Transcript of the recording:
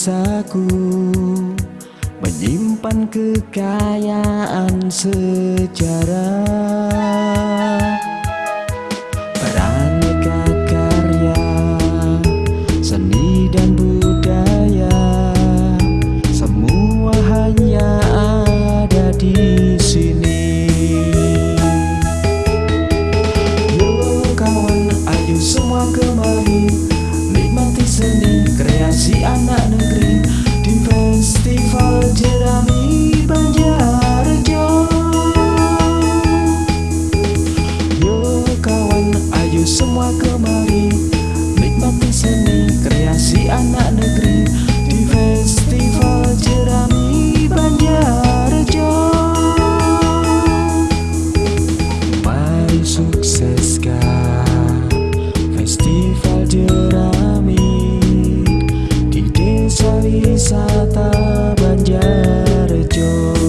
desaku Menyimpan kekayaan sejarah. Beraneka karya Seni dan budaya Semua hanya ada di sini. Yo kawan, ayo semua kemari Nikmati seni kreasi anak negeri di festival jerami Banjarjo. Mari sukseskan festival jerami di desa wisata Banjarjo.